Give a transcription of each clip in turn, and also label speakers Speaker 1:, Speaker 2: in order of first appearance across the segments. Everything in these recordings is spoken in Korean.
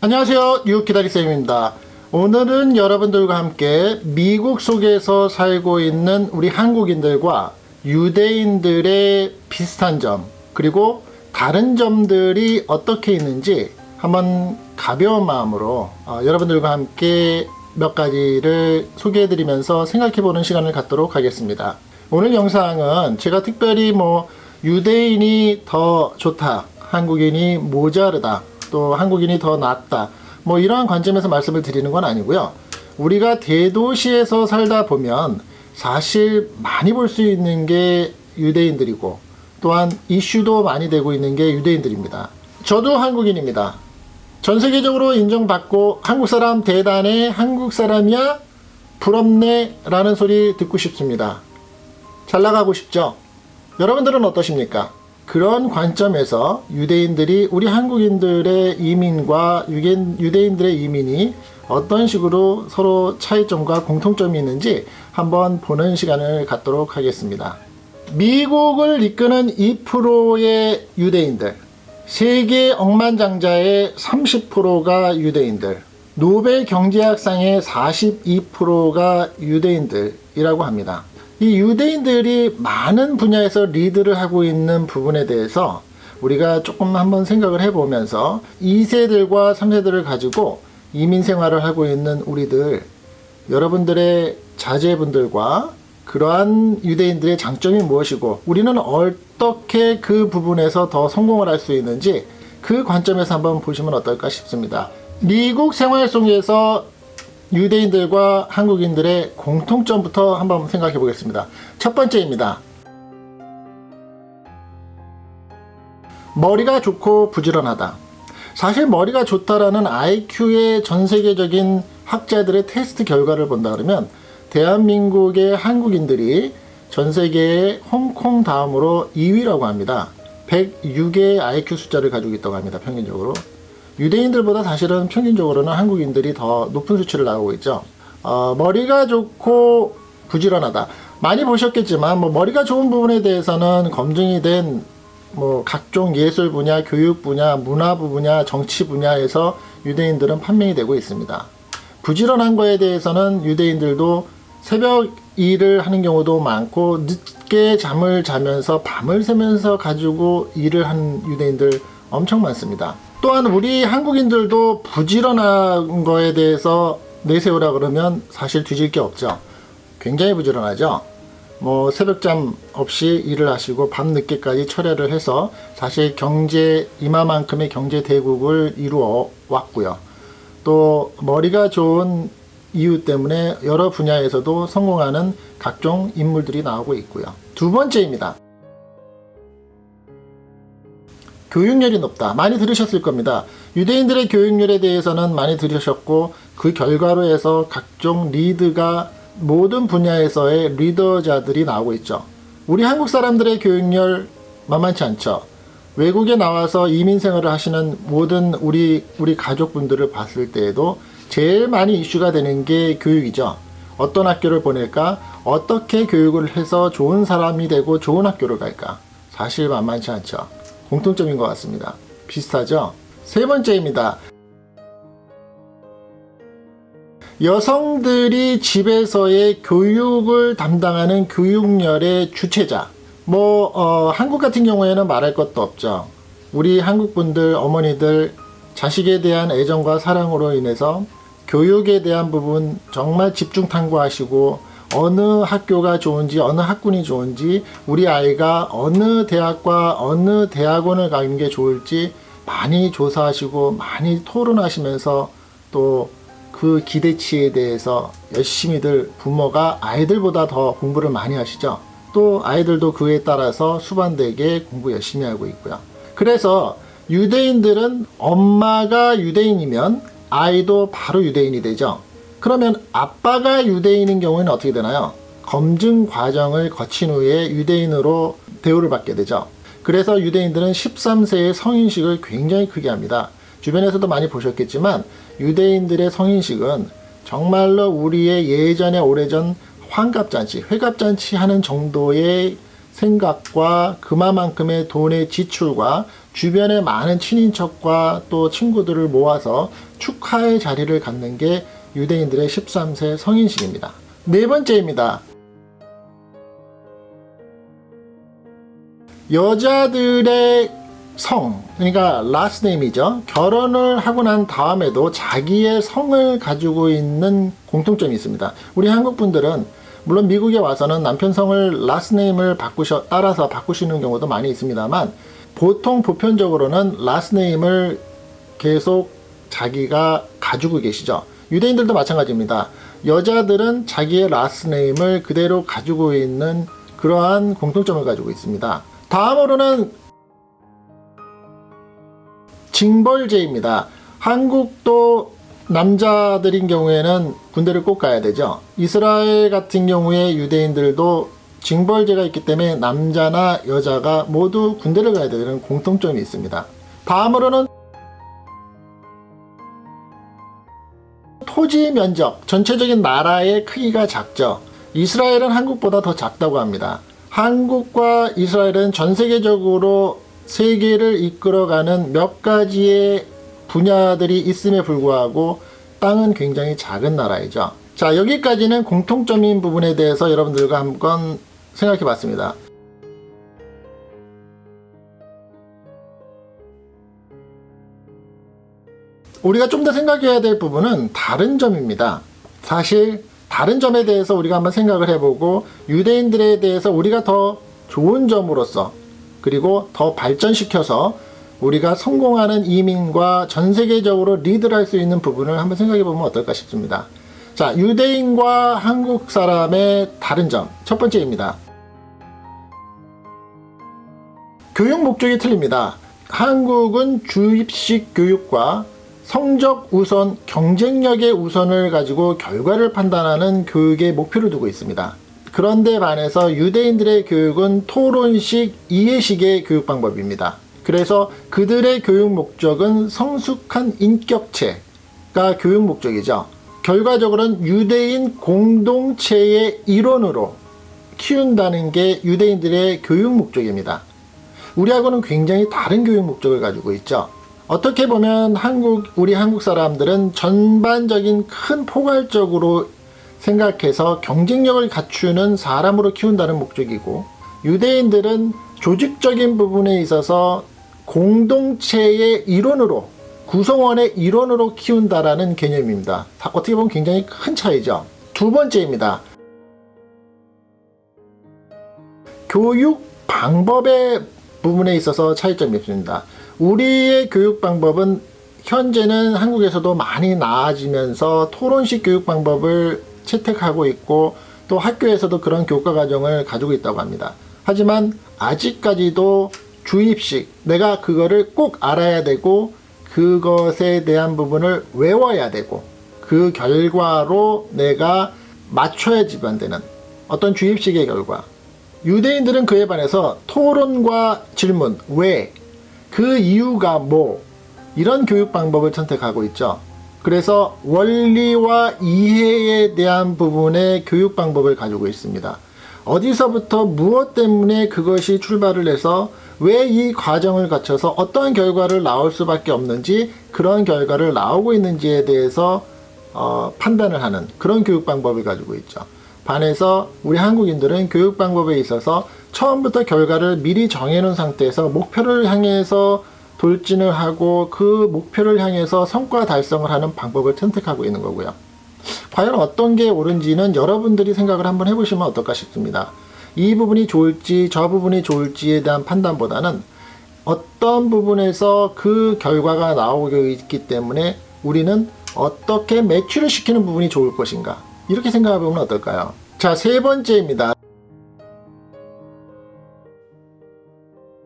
Speaker 1: 안녕하세요. 유기다리쌤입니다. 오늘은 여러분들과 함께 미국 속에서 살고 있는 우리 한국인들과 유대인들의 비슷한 점 그리고 다른 점들이 어떻게 있는지 한번 가벼운 마음으로 어, 여러분들과 함께 몇 가지를 소개해 드리면서 생각해 보는 시간을 갖도록 하겠습니다. 오늘 영상은 제가 특별히 뭐 유대인이 더 좋다 한국인이 모자르다 또 한국인이 더 낫다. 뭐 이러한 관점에서 말씀을 드리는 건 아니고요. 우리가 대도시에서 살다 보면 사실 많이 볼 수 있는 게 유대인들이고 또한 이슈도 많이 되고 있는 게 유대인들입니다. 저도 한국인입니다. 전 세계적으로 인정받고 한국 사람 대단해 한국 사람이야 부럽네 라는 소리 듣고 싶습니다. 잘 나가고 싶죠? 여러분들은 어떠십니까 그런 관점에서 유대인들이 우리 한국인들의 이민과 유대인들의 이민이 어떤 식으로 서로 차이점과 공통점이 있는지 한번 보는 시간을 갖도록 하겠습니다. 미국을 이끄는 2%의 유대인들, 세계 억만장자의 30%가 유대인들, 노벨 경제학상의 42%가 유대인들이라고 합니다. 이 유대인들이 많은 분야에서 리드를 하고 있는 부분에 대해서 우리가 조금 한번 생각을 해보면서 2세들과 3세들을 가지고 이민 생활을 하고 있는 우리들 여러분들의 자제분들과 그러한 유대인들의 장점이 무엇이고 우리는 어떻게 그 부분에서 더 성공을 할 수 있는지 그 관점에서 한번 보시면 어떨까 싶습니다. 미국 생활 속에서 유대인들과 한국인들의 공통점부터 한번 생각해 보겠습니다. 첫 번째입니다. 머리가 좋고 부지런하다. 사실 머리가 좋다라는 IQ의 전 세계적인 학자들의 테스트 결과를 본다 그러면 대한민국의 한국인들이 전 세계의 홍콩 다음으로 2위라고 합니다. 106의 IQ 숫자를 가지고 있다고 합니다. 평균적으로. 유대인들보다 사실은 평균적으로는 한국인들이 더 높은 수치를 나오고 있죠. 어, 머리가 좋고 부지런하다. 많이 보셨겠지만 뭐 머리가 좋은 부분에 대해서는 검증이 된 뭐 각종 예술 분야, 교육 분야, 문화부 분야, 정치 분야에서 유대인들은 판명이 되고 있습니다. 부지런한 거에 대해서는 유대인들도 새벽 일을 하는 경우도 많고 늦게 잠을 자면서 밤을 새면서 가지고 일을 하는 유대인들 엄청 많습니다. 또한 우리 한국인들도 부지런한 거에 대해서 내세우라 그러면 사실 뒤질 게 없죠. 굉장히 부지런하죠. 뭐 새벽잠 없이 일을 하시고 밤늦게까지 철야를 해서 사실 경제 이마만큼의 경제 대국을 이루어 왔고요. 또 머리가 좋은 이유 때문에 여러 분야에서도 성공하는 각종 인물들이 나오고 있고요. 두 번째입니다. 교육열이 높다. 많이 들으셨을 겁니다. 유대인들의 교육열에 대해서는 많이 들으셨고 그 결과로 해서 각종 리드가 모든 분야에서의 리더자들이 나오고 있죠. 우리 한국 사람들의 교육열 만만치 않죠. 외국에 나와서 이민 생활을 하시는 모든 우리 우리 가족분들을 봤을 때에도 제일 많이 이슈가 되는 게 교육이죠. 어떤 학교를 보낼까? 어떻게 교육을 해서 좋은 사람이 되고 좋은 학교를 갈까? 사실 만만치 않죠. 공통점인 것 같습니다. 비슷하죠? 세 번째입니다. 여성들이 집에서의 교육을 담당하는 교육열의 주체자 뭐 어, 한국 같은 경우에는 말할 것도 없죠 우리 한국분들 어머니들 자식에 대한 애정과 사랑으로 인해서 교육에 대한 부분 정말 집중 탐구하시고 어느 학교가 좋은지 어느 학군이 좋은지 우리 아이가 어느 대학과 어느 대학원을 가는 게 좋을지 많이 조사하시고 많이 토론하시면서 또 그 기대치에 대해서 열심히들 부모가 아이들보다 더 공부를 많이 하시죠. 또 아이들도 그에 따라서 수반되게 공부 열심히 하고 있고요. 그래서 유대인들은 엄마가 유대인이면 아이도 바로 유대인이 되죠 그러면 아빠가 유대인인 경우에는 어떻게 되나요? 검증 과정을 거친 후에 유대인으로 대우를 받게 되죠. 그래서 유대인들은 13세의 성인식을 굉장히 크게 합니다. 주변에서도 많이 보셨겠지만 유대인들의 성인식은 정말로 우리의 예전에 오래전 환갑잔치, 회갑잔치 하는 정도의 생각과 그만큼의 돈의 지출과 주변의 많은 친인척과 또 친구들을 모아서 축하의 자리를 갖는 게 유대인들의 13세 성인식입니다. 네 번째입니다. 여자들의 성, 그러니까 last name이죠. 결혼을 하고 난 다음에도 자기의 성을 가지고 있는 공통점이 있습니다. 우리 한국 분들은 물론 미국에 와서는 남편 성을 last name을 바꾸셔 따라서 바꾸시는 경우도 많이 있습니다만 보통 보편적으로는 last name을 계속 자기가 가지고 계시죠. 유대인들도 마찬가지입니다. 여자들은 자기의 last name을 그대로 가지고 있는 그러한 공통점을 가지고 있습니다. 다음으로는 징벌제입니다. 한국도 남자들인 경우에는 군대를 꼭 가야 되죠. 이스라엘 같은 경우에 유대인들도 징벌제가 있기 때문에 남자나 여자가 모두 군대를 가야 되는 공통점이 있습니다. 다음으로는 토지 면적, 전체적인 나라의 크기가 작죠. 이스라엘은 한국보다 더 작다고 합니다. 한국과 이스라엘은 전 세계적으로 세계를 이끌어가는 몇 가지의 분야들이 있음에 불구하고 땅은 굉장히 작은 나라이죠. 자, 여기까지는 공통점인 부분에 대해서 여러분들과 한번 생각해 봤습니다. 우리가 좀 더 생각해야 될 부분은 다른 점입니다. 사실 다른 점에 대해서 우리가 한번 생각을 해보고 유대인들에 대해서 우리가 더 좋은 점으로서 그리고 더 발전시켜서 우리가 성공하는 이민과 전 세계적으로 리드를 할 수 있는 부분을 한번 생각해 보면 어떨까 싶습니다. 자, 유대인과 한국 사람의 다른 점. 첫 번째입니다. 교육 목적이 틀립니다. 한국은 주입식 교육과 성적 우선, 경쟁력의 우선을 가지고 결과를 판단하는 교육의 목표를 두고 있습니다. 그런데 반해서 유대인들의 교육은 토론식, 이해식의 교육 방법입니다. 그래서 그들의 교육 목적은 성숙한 인격체가 교육 목적이죠. 결과적으로는 유대인 공동체의 일원으로 키운다는 게 유대인들의 교육 목적입니다. 우리하고는 굉장히 다른 교육 목적을 가지고 있죠. 어떻게 보면 한국 우리 한국 사람들은 전반적인 큰 포괄적으로 생각해서 경쟁력을 갖추는 사람으로 키운다는 목적이고 유대인들은 조직적인 부분에 있어서 공동체의 일원으로 구성원의 일원으로 키운다라는 개념입니다. 어떻게 보면 굉장히 큰 차이죠. 두 번째입니다. 교육 방법의 부분에 있어서 차이점이 있습니다. 우리의 교육 방법은 현재는 한국에서도 많이 나아지면서 토론식 교육 방법을 채택하고 있고 또 학교에서도 그런 교과 과정을 가지고 있다고 합니다. 하지만 아직까지도 주입식 내가 그거를 꼭 알아야 되고 그것에 대한 부분을 외워야 되고 그 결과로 내가 맞춰야지만 되는 어떤 주입식의 결과 유대인들은 그에 반해서 토론과 질문 왜, 그 이유가 뭐 이런 교육 방법을 선택하고 있죠. 그래서 원리와 이해에 대한 부분의 교육 방법을 가지고 있습니다. 어디서부터 무엇 때문에 그것이 출발을 해서 왜 이 과정을 거쳐서 어떠한 결과를 나올 수밖에 없는지 그런 결과를 나오고 있는지에 대해서 어, 판단을 하는 그런 교육 방법을 가지고 있죠. 반해서 우리 한국인들은 교육 방법에 있어서 처음부터 결과를 미리 정해놓은 상태에서 목표를 향해서 돌진을 하고 그 목표를 향해서 성과 달성을 하는 방법을 선택하고 있는 거고요. 과연 어떤 게 옳은지는 여러분들이 생각을 한번 해보시면 어떨까 싶습니다. 이 부분이 좋을지 저 부분이 좋을지에 대한 판단보다는 어떤 부분에서 그 결과가 나오고 있기 때문에 우리는 어떻게 매출을 시키는 부분이 좋을 것인가 이렇게 생각해 보면 어떨까요? 자, 세 번째입니다.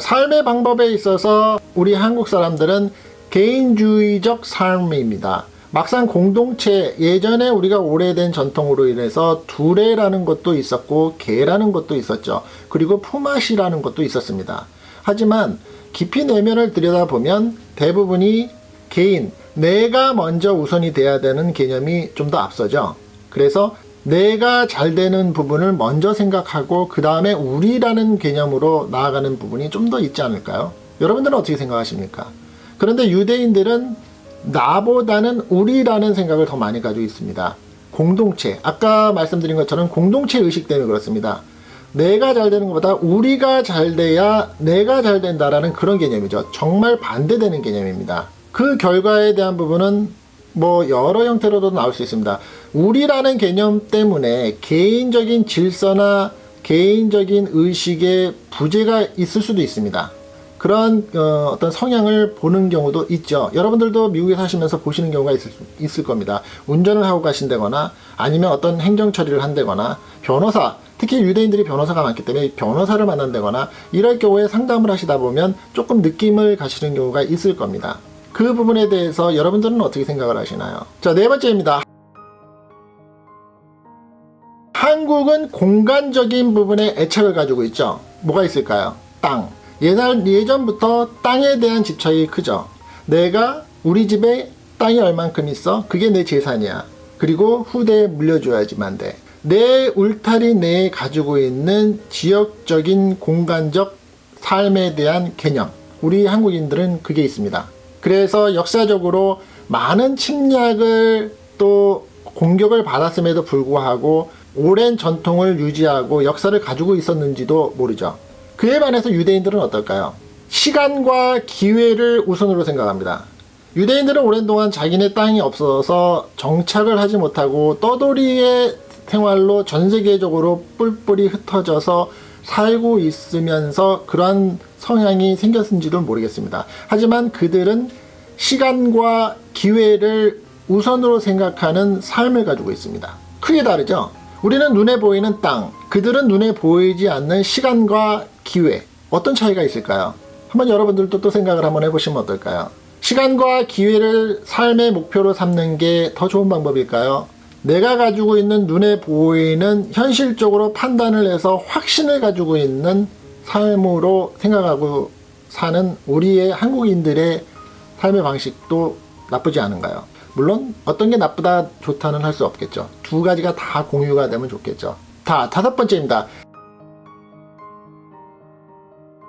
Speaker 1: 삶의 방법에 있어서 우리 한국 사람들은 개인주의적 삶입니다. 막상 공동체 예전에 우리가 오래된 전통으로 인해서 두레라는 것도 있었고 개라는 것도 있었죠. 그리고 품앗이라는 것도 있었습니다. 하지만 깊이 내면을 들여다보면 대부분이 개인, 내가 먼저 우선이 돼야 되는 개념이 좀 더 앞서죠. 그래서 내가 잘 되는 부분을 먼저 생각하고 그 다음에 우리라는 개념으로 나아가는 부분이 좀 더 있지 않을까요? 여러분들은 어떻게 생각하십니까? 그런데 유대인들은 나보다는 우리라는 생각을 더 많이 가지고 있습니다. 공동체, 아까 말씀드린 것처럼 공동체 의식 때문에 그렇습니다. 내가 잘 되는 것보다 우리가 잘 돼야 내가 잘 된다라는 그런 개념이죠. 정말 반대되는 개념입니다. 그 결과에 대한 부분은 뭐 여러 형태로도 나올 수 있습니다. 우리라는 개념 때문에 개인적인 질서나 개인적인 의식에 부재가 있을 수도 있습니다. 그런 어, 떤 성향을 보는 경우도 있죠. 여러분들도 미국에 사시면서 보시는 경우가 있을, 있을 겁니다. 운전을 하고 가신다거나 아니면 어떤 행정 처리를 한다거나 변호사 특히 유대인들이 변호사가 많기 때문에 변호사를 만난다거나 이럴 경우에 상담을 하시다 보면 조금 느낌을 가시는 경우가 있을 겁니다. 그 부분에 대해서 여러분들은 어떻게 생각을 하시나요? 자, 네 번째입니다. 한국은 공간적인 부분에 애착을 가지고 있죠. 뭐가 있을까요? 땅. 예날, 예전부터 땅에 대한 집착이 크죠. 내가 우리 집에 땅이 얼만큼 있어? 그게 내 재산이야. 그리고 후대에 물려줘야지만 돼. 내 울타리 내에 가지고 있는 지역적인 공간적 삶에 대한 개념. 우리 한국인들은 그게 있습니다. 그래서 역사적으로 많은 침략을 또 공격을 받았음에도 불구하고 오랜 전통을 유지하고 역사를 가지고 있었는지도 모르죠. 그에 반해서 유대인들은 어떨까요? 시간과 기회를 우선으로 생각합니다. 유대인들은 오랜 동안 자기네 땅이 없어서 정착을 하지 못하고 떠돌이의 생활로 전 세계적으로 뿔뿔이 흩어져서 살고 있으면서 그러한 성향이 생겼는지도 모르겠습니다. 하지만 그들은 시간과 기회를 우선으로 생각하는 삶을 가지고 있습니다. 크게 다르죠? 우리는 눈에 보이는 땅, 그들은 눈에 보이지 않는 시간과 기회. 어떤 차이가 있을까요? 한번 여러분들도 또 생각을 한번 해보시면 어떨까요? 시간과 기회를 삶의 목표로 삼는 게 더 좋은 방법일까요? 내가 가지고 있는 눈에 보이는 현실적으로 판단을 해서 확신을 가지고 있는 삶으로 생각하고 사는 우리의 한국인들의 삶의 방식도 나쁘지 않은가요? 물론 어떤 게 나쁘다 좋다는 할 수 없겠죠. 두 가지가 다 공유가 되면 좋겠죠. 다 다섯 번째입니다.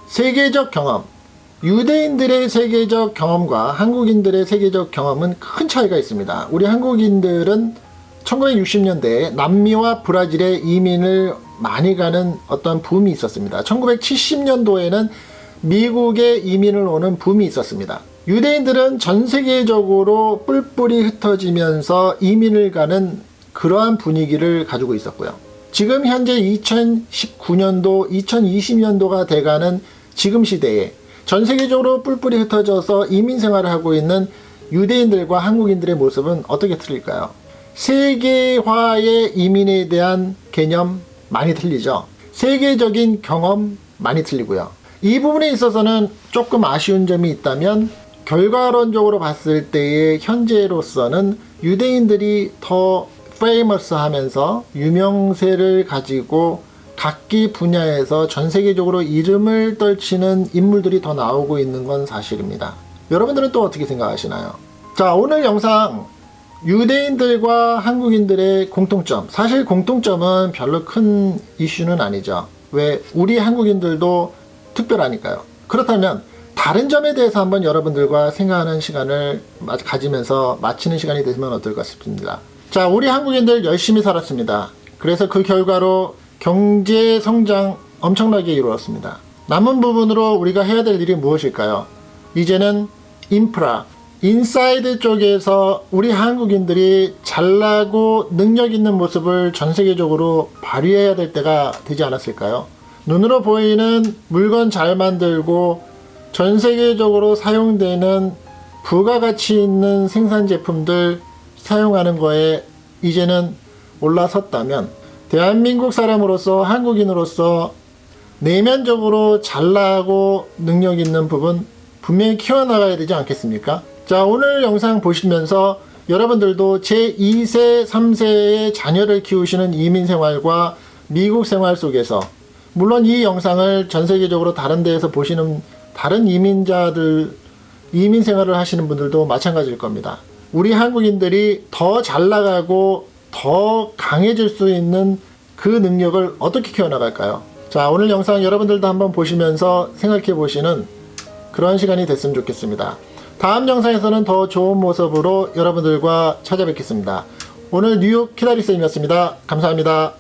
Speaker 1: 세계적 경험. 유대인들의 세계적 경험과 한국인들의 세계적 경험은 큰 차이가 있습니다. 우리 한국인들은 1960년대에 남미와 브라질에 이민을 많이 가는 어떤 붐이 있었습니다. 1970년도에는 미국에 이민을 오는 붐이 있었습니다. 유대인들은 전 세계적으로 뿔뿔이 흩어지면서 이민을 가는 그러한 분위기를 가지고 있었고요. 지금 현재 2019년도, 2020년도가 돼가는 지금 시대에 전 세계적으로 뿔뿔이 흩어져서 이민 생활을 하고 있는 유대인들과 한국인들의 모습은 어떻게 틀릴까요? 세계화의 이민에 대한 개념 많이 틀리죠. 세계적인 경험 많이 틀리고요. 이 부분에 있어서는 조금 아쉬운 점이 있다면 결과론적으로 봤을 때의 현재로서는 유대인들이 더 famous 하면서 유명세를 가지고 각기 분야에서 전 세계적으로 이름을 떨치는 인물들이 더 나오고 있는 건 사실입니다. 여러분들은 또 어떻게 생각하시나요? 자, 오늘 영상 유대인들과 한국인들의 공통점. 사실 공통점은 별로 큰 이슈는 아니죠. 왜? 우리 한국인들도 특별하니까요. 그렇다면 다른 점에 대해서 한번 여러분들과 생각하는 시간을 가지면서 마치는 시간이 되면 어떨까 싶습니다. 자, 우리 한국인들 열심히 살았습니다. 그래서 그 결과로 경제 성장 엄청나게 이루었습니다. 남은 부분으로 우리가 해야 될 일이 무엇일까요? 이제는 인프라, inside 쪽에서 우리 한국인들이 잘나고 능력 있는 모습을 전 세계적으로 발휘해야 될 때가 되지 않았을까요? 눈으로 보이는 물건 잘 만들고 전 세계적으로 사용되는 부가가치 있는 생산 제품들 사용하는 거에 이제는 올라섰다면 대한민국 사람으로서 한국인으로서 내면적으로 잘나고 능력 있는 부분 분명히 키워나가야 되지 않겠습니까? 자 오늘 영상 보시면서 여러분들도 제2세 3세의 자녀를 키우시는 이민 생활과 미국 생활 속에서 물론 이 영상을 전 세계적으로 다른 데에서 보시는 다른 이민자들 이민 생활을 하시는 분들도 마찬가지일 겁니다. 우리 한국인들이 더 잘 나가고 더 강해질 수 있는 그 능력을 어떻게 키워나갈까요? 자, 오늘 영상 여러분들도 한번 보시면서 생각해 보시는 그런 시간이 됐으면 좋겠습니다. 다음 영상에서는 더 좋은 모습으로 여러분들과 찾아뵙겠습니다. 오늘 뉴욕 키다리쌤이었습니다. 감사합니다.